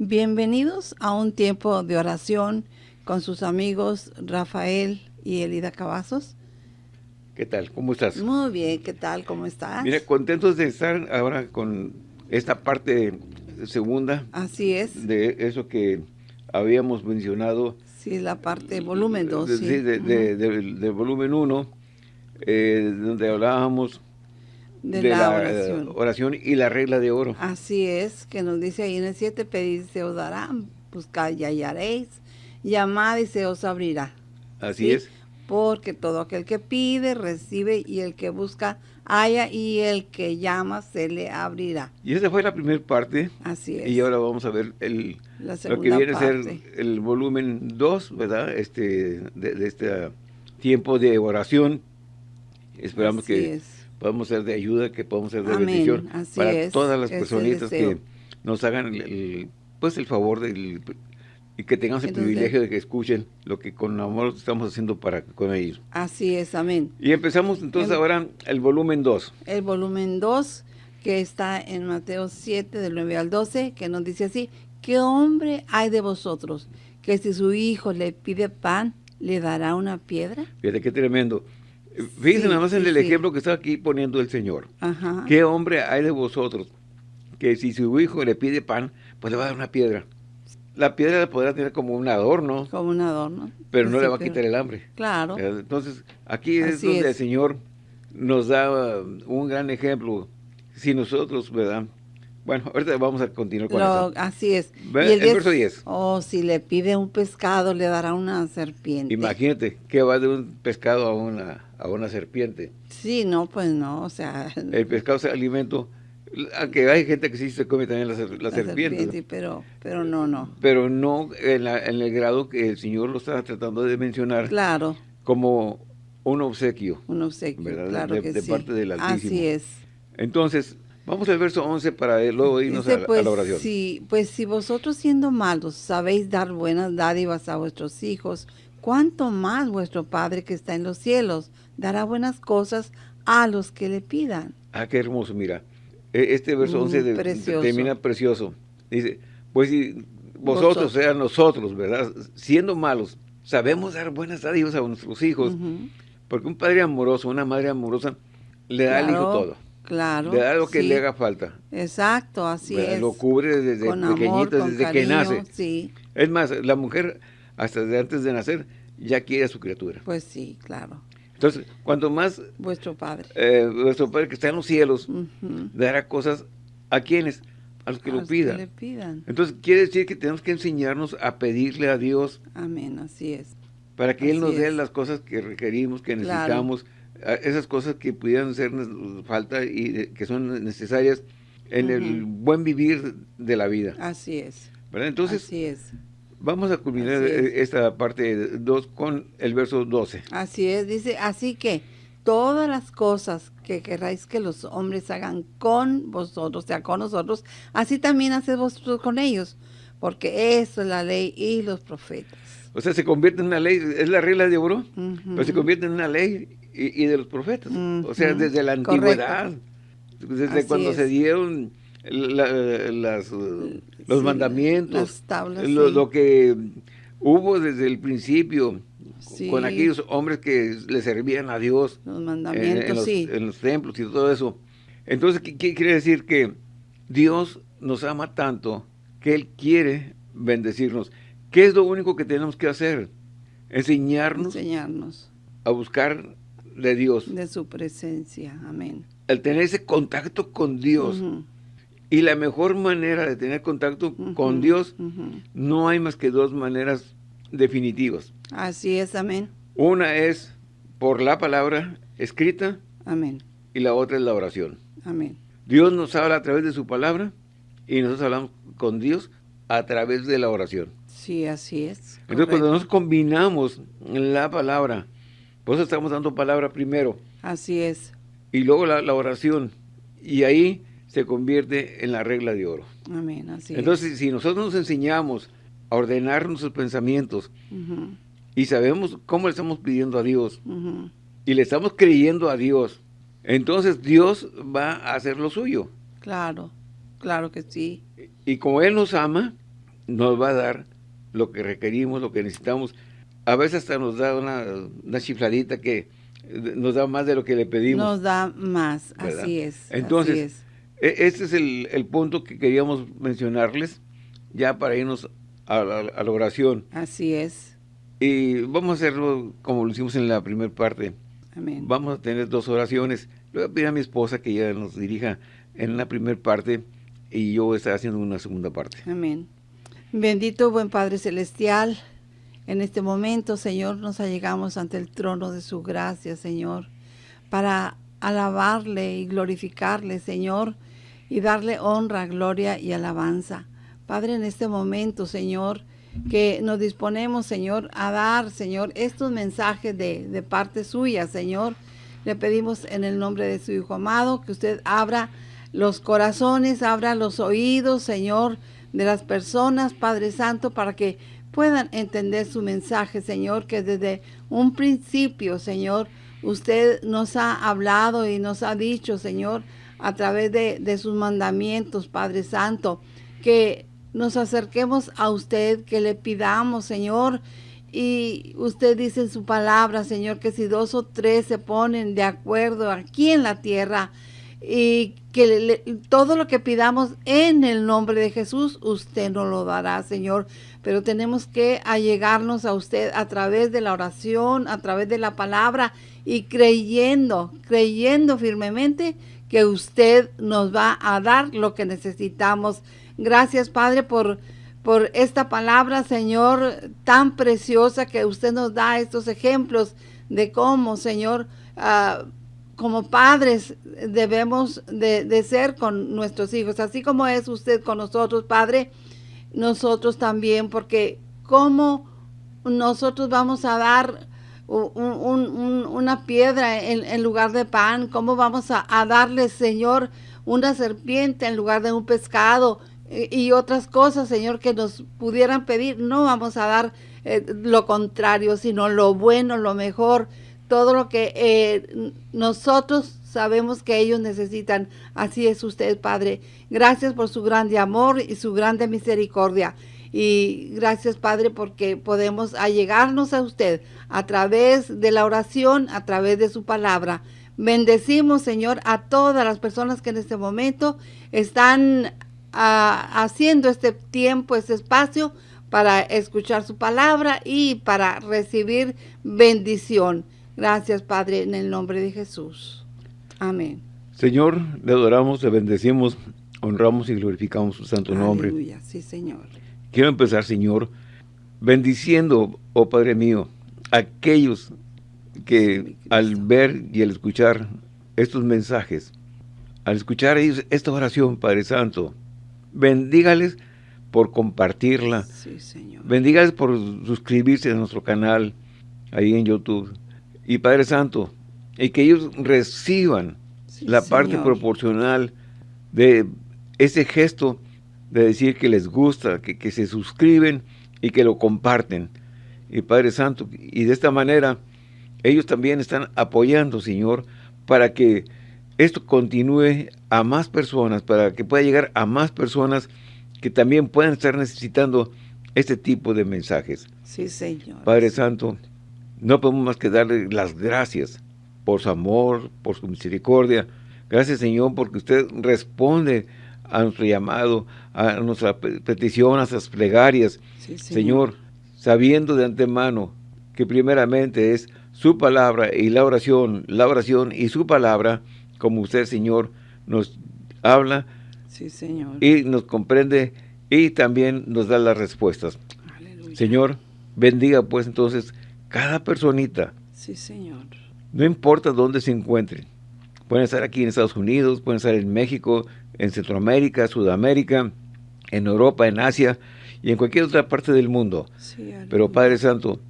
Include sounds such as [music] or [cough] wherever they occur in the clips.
Bienvenidos a un tiempo de oración con sus amigos Rafael y Elida Cavazos. ¿Qué tal? ¿Cómo estás? Muy bien, ¿qué tal? ¿Cómo estás? Mira, contentos de estar ahora con esta parte segunda. Así es. De eso que habíamos mencionado. Sí, la parte volumen 2. Sí, sí de, de, del volumen 1, eh, donde hablábamos de, de la, la, oración. oración y la regla de oro. Así es, que nos dice ahí en el 7, pedid se os dará, buscad y hallaréis, llamad y se os abrirá. Así ¿sí? es. Porque todo aquel que pide, recibe, y el que busca, halla, y el que llama, se le abrirá. Y esa fue la primera parte. Así es. Y ahora vamos a ver el, la lo que viene parte. a ser el volumen 2, ¿verdad? Este, de, de este tiempo de oración. Esperamos Así que es. Podamos ser de ayuda, que podamos ser de Amén, bendición así para es, todas las personitas que nos hagan el, el- pues el favor del, y que tengamos el privilegio de que escuchen lo que con amor estamos haciendo para con ellos. Así es, amén. Y empezamos entonces ahora el volumen 2. el volumen 2, que está en Mateo 7, del 9 al 12, que nos dice así, ¿qué hombre hay de vosotros que si su hijo le pide pan, le dará una piedra? Fíjate qué tremendo. Fíjense Sí, nada más en sí, el ejemplo que está aquí poniendo el Señor. Ajá. ¿Qué hombre hay de vosotros que si su hijo le pide pan, pues le va a dar una piedra? La piedra la podrá tener como un adorno, Como un adorno. pero no le va a quitar el hambre. Claro. Eh, Entonces, aquí es Así donde es. el Señor nos da uh, un gran ejemplo. Si nosotros, ¿verdad? Bueno, ahorita vamos a continuar con Lo- eso. así es. Ve Y el diez- verso 10. O si le pide un pescado, le dará una serpiente. Imagínate que va de un pescado a una, a una serpiente. Sí, no, pues no, o sea, [laughs] El pescado es alimento, aunque hay gente que sí se come también la, ser- la serpiente, ¿no? pero, pero no, no. pero no en, la- en el grado que el Señor lo está tratando de mencionar Claro, como un obsequio. un obsequio, ¿Verdad? claro De- que de sí. parte del Altísimo. Así es. Entonces, vamos al verso 11 para luego irnos Dice, a, la- a pues, la oración. Si, pues si vosotros siendo malos sabéis dar buenas dádivas a vuestros hijos, ¿cuánto más vuestro Padre que está en los cielos dará buenas cosas a los que le pidan? Ah, qué hermoso, mira. E- Este verso Mm, 11 de- precioso. termina precioso. Dice, pues si vosotros, sean nosotros, ¿verdad? Siendo malos, sabemos dar buenas dádivas a nuestros hijos, porque un padre amoroso, una madre amorosa, le da al hijo todo. Claro. Le da lo que sí. le haga falta. Exacto, así ¿verdad? es. Lo cubre desde amor, pequeñito, con desde que nace. Sí, Es más, la mujer, hasta antes de nacer, ya quiere a su criatura. pues sí, claro. Entonces, cuanto más Vuestro Padre. eh, nuestro Padre que está en los cielos dará cosas a quienes, a los que A lo los pidan. le pidan. Entonces, quiere decir que tenemos que enseñarnos a pedirle a Dios Amén, así es. para que Él nos dé es. las cosas que requerimos, que necesitamos, esas cosas que pudieran hacernos falta y que son necesarias en el Ujú. buen vivir de la vida. Así es. ¿verdad? Entonces, así es. vamos a culminar es. esta parte 2 con el verso 12. Así es, dice, así que todas las cosas que queráis que los hombres hagan con vosotros, o sea, con nosotros, así también haced vosotros con ellos, porque eso es la ley y los profetas. O sea, se convierte en una ley, es la regla de oro, Ujú. pero se convierte en una ley y, y de los profetas. O sea, desde la correcto. antigüedad, desde Así cuando es. se dieron la- las, uh, los Sí, mandamientos, las tablas, lo, sí. lo que hubo desde el principio Sí. con aquellos hombres que le servían a Dios Los en, en mandamientos, los, sí. en los templos y todo eso. Entonces, ¿qué, qué quiere decir? Que Dios nos ama tanto que Él quiere bendecirnos. ¿Qué es lo único que tenemos que hacer? Enseñarnos enseñarnos a buscar de Dios, de su presencia. Amén. el tener ese contacto con Dios. Y la mejor manera de tener contacto con Dios, no hay más que dos maneras definitivas. Así es, amén. Una es por la palabra escrita Amén. y la otra es la oración. Amén. Dios nos habla a través de su palabra y nosotros hablamos con Dios a través de la oración. Sí, así es. Entonces, cuando nos combinamos la palabra, por eso estamos dando palabra primero Así es. y luego la, la oración, y ahí se convierte en la regla de oro. Amén. Así Entonces, si nosotros nos enseñamos a ordenar nuestros pensamientos y sabemos cómo le estamos pidiendo a Dios y le estamos creyendo a Dios, entonces Dios va a hacer lo suyo. Claro, claro que sí. Y como Él nos ama, nos va a dar lo que requerimos, lo que necesitamos. A veces hasta nos da una, una chifladita que nos da más de lo que le pedimos. Nos da más, así es. Entonces, e, este es el, punto que queríamos mencionarles ya para irnos a la, oración. Así es. Y vamos a hacerlo como lo hicimos en la primera parte. Amén. Vamos a tener dos oraciones. Le voy a pedir a mi esposa que ella nos dirija en la primera parte y yo voy a estar haciendo una segunda parte. Amén. Bendito buen Padre Celestial, en este momento, Señor, nos allegamos ante el trono de su gracia, Señor, para alabarle y glorificarle, Señor, y darle honra, gloria y alabanza. Padre, en este momento, Señor, que nos disponemos, Señor, a dar, Señor, estos mensajes de, de parte suya, Señor. Le pedimos en el nombre de su Hijo amado que usted abra los corazones, abra los oídos, Señor, de las personas, Padre Santo, para que puedan entender su mensaje, Señor, que desde un principio, Señor, usted nos ha hablado y nos ha dicho, Señor, a través de, sus mandamientos, Padre Santo, que nos acerquemos a usted, que le pidamos, Señor, y usted dice en su palabra, Señor, que si dos o tres se ponen de acuerdo aquí en la tierra, y que todo lo que pidamos en el nombre de Jesús, usted nos lo dará, Señor. Pero tenemos que allegarnos a usted a través de la oración, a través de la palabra y creyendo, creyendo firmemente que usted nos va a dar lo que necesitamos. Gracias, Padre, por, por esta palabra, Señor, tan preciosa que usted nos da estos ejemplos de cómo, Señor, uh, como padres debemos de, ser con nuestros hijos, así como es usted con nosotros, Padre, nosotros también, porque cómo nosotros vamos a dar una piedra en, lugar de pan, cómo vamos a, darle, Señor, una serpiente en lugar de un pescado y, otras cosas, Señor, que nos pudieran pedir, no vamos a dar eh, lo contrario, sino lo bueno, lo mejor, todo lo que eh, nosotros sabemos que ellos necesitan. Así es usted, Padre. Gracias por su grande amor y su grande misericordia. Y gracias, Padre, porque podemos allegarnos a usted a través de la oración, a través de su palabra. Bendecimos, Señor, a todas las personas que en este momento están ah, haciendo este tiempo, este espacio para escuchar su palabra y para recibir bendición. Gracias, Padre, en el nombre de Jesús. Amén. Señor, le adoramos, le bendecimos, honramos y glorificamos su santo nombre. Aleluya, sí, Señor. Quiero empezar, Señor, bendiciendo, oh Padre mío, aquellos que al ver y al escuchar estos mensajes, al escuchar ellos esta oración, Padre Santo, bendígales por compartirla. Sí, Señor. Bendígales por suscribirse a nuestro canal ahí en YouTube y Padre Santo, y que ellos reciban la parte proporcional de ese gesto de decir que les gusta, que, se suscriben y que lo comparten. Y Padre Santo, y de esta manera ellos también están apoyando, Señor, para que esto continúe a más personas, para que pueda llegar a más personas que también puedan estar necesitando este tipo de mensajes. Sí, Señor. Padre Santo, no podemos más que darle las gracias por su amor, por su misericordia. Gracias, Señor, porque usted responde a nuestro llamado, a nuestra petición, a nuestras plegarias. señor. sabiendo de antemano que primeramente es su palabra y la oración, la oración y su palabra, como usted, Señor, nos habla sí, señor. y nos comprende y también nos da las respuestas. Señor, bendiga pues entonces cada personita. Sí, Señor. No importa dónde se encuentren. Pueden estar aquí en Estados Unidos, pueden estar en México, en Centroamérica, Sudamérica, en Europa, en Asia y en cualquier otra parte del mundo. Pero Padre Santo,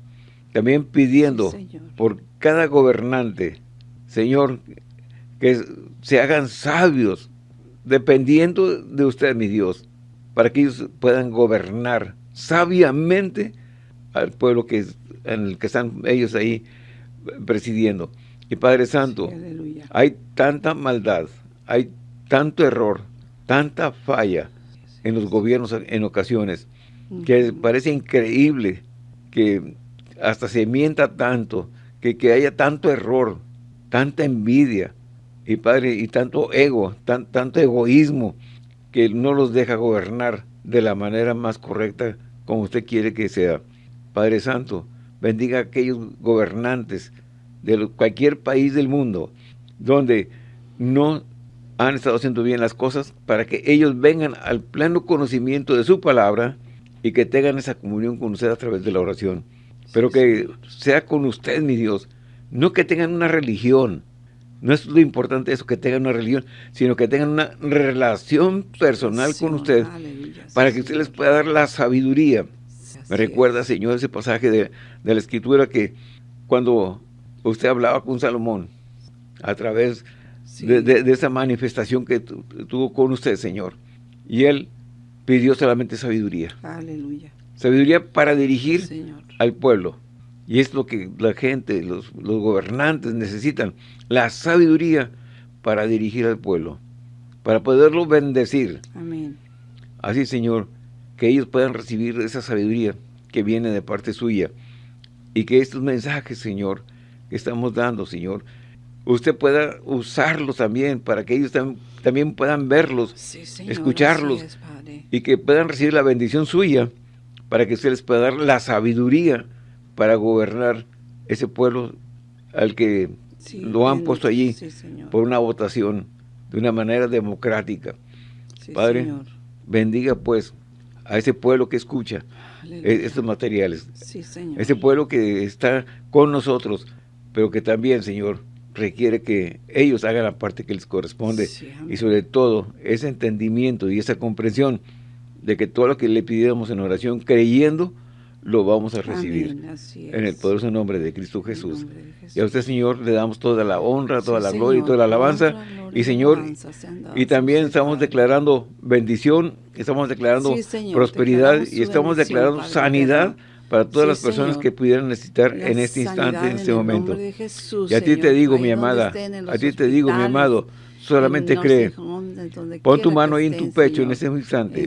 también pidiendo por cada gobernante, Señor, que se hagan sabios, dependiendo de usted, mi Dios, para que ellos puedan gobernar sabiamente al pueblo que en el que están ellos ahí presidiendo. Y Padre Santo, hay tanta maldad, hay tanto error, tanta falla en los gobiernos en ocasiones. que parece increíble que hasta se mienta tanto, que, que haya tanto error, tanta envidia, y Padre, y tanto ego, tan, tanto egoísmo, que no los deja gobernar de la manera más correcta como usted quiere que sea. Padre Santo, bendiga a aquellos gobernantes de cualquier país del mundo donde no han estado haciendo bien las cosas para que ellos vengan al pleno conocimiento de su palabra y que tengan esa comunión con usted a través de la oración. Pero que sea con usted, mi Dios, no que tengan una religión. No es lo importante eso, que tengan una religión, sino que tengan una relación personal con usted para que usted les pueda dar la sabiduría. Me recuerda, Señor, ese pasaje de, de la Escritura que cuando usted hablaba con Salomón a través de, esa manifestación que tuvo con usted, Señor. Y él pidió solamente sabiduría. Aleluya. Sabiduría para dirigir al pueblo. Y es lo que la gente, los, gobernantes necesitan. La sabiduría para dirigir al pueblo. Para poderlo bendecir. Amén. Así, Señor, que ellos puedan recibir esa sabiduría que viene de parte suya. Y que estos mensajes, Señor, que estamos dando, Señor, usted pueda usarlos también para que ellos también puedan verlos, escucharlos y que puedan recibir la bendición suya para que usted les pueda dar la sabiduría para gobernar ese pueblo al que lo han puesto allí por una votación de una manera democrática. Padre, bendiga pues a ese pueblo que escucha e-, estos materiales. Ese pueblo que está con nosotros, pero que también, Señor, requiere que ellos hagan la parte que les corresponde. Y sobre todo ese entendimiento y esa comprensión de que todo lo que le pidiéramos en oración creyendo lo vamos a recibir en el poderoso nombre de Cristo Jesús. Y a usted, Señor, le damos toda la honra, toda la gloria y toda la alabanza. y, Señor, y también estamos declarando bendición, estamos declarando prosperidad y estamos declarando sanidad para todas las personas que pudieran necesitar en este instante, en este momento. y a ti te digo, mi amada, a ti te digo, mi amado, solamente cree. Pon tu mano ahí en tu pecho en ese instante.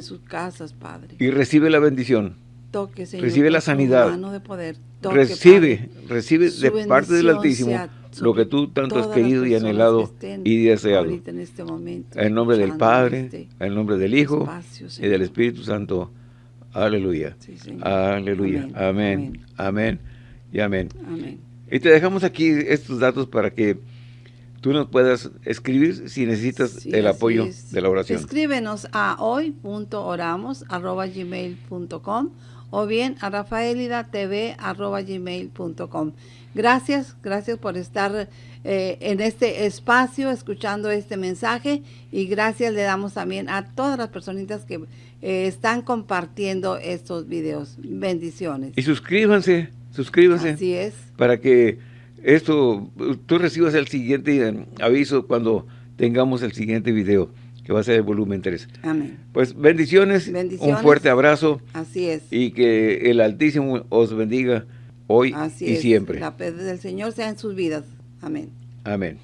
Y recibe la bendición. Recibe la sanidad. recibe, recibe de parte del Altísimo lo que tú tanto has querido y anhelado y deseado. En, este en nombre del Padre, este en nombre del Hijo y del Espíritu Santo. Aleluya. Aleluya. Amén. Amén. Y amén. Y te dejamos aquí estos datos para que tú nos puedas escribir si necesitas el apoyo de la oración. Escríbenos a hoy.oramos.gmail.com o bien a rafaelidatv.gmail.com. Gracias, gracias por estar eh, en este espacio escuchando este mensaje y gracias le damos también a todas las personitas que eh, están compartiendo estos videos. Bendiciones. Y suscríbanse, suscríbanse. Así es. Para que esto, tú recibas el siguiente eh, aviso cuando tengamos el siguiente video, que va a ser el volumen 3. Amén. Pues bendiciones, un fuerte abrazo. Así es. Y que el Altísimo os bendiga hoy y siempre. La paz del Señor sea en sus vidas. Amén. Amén.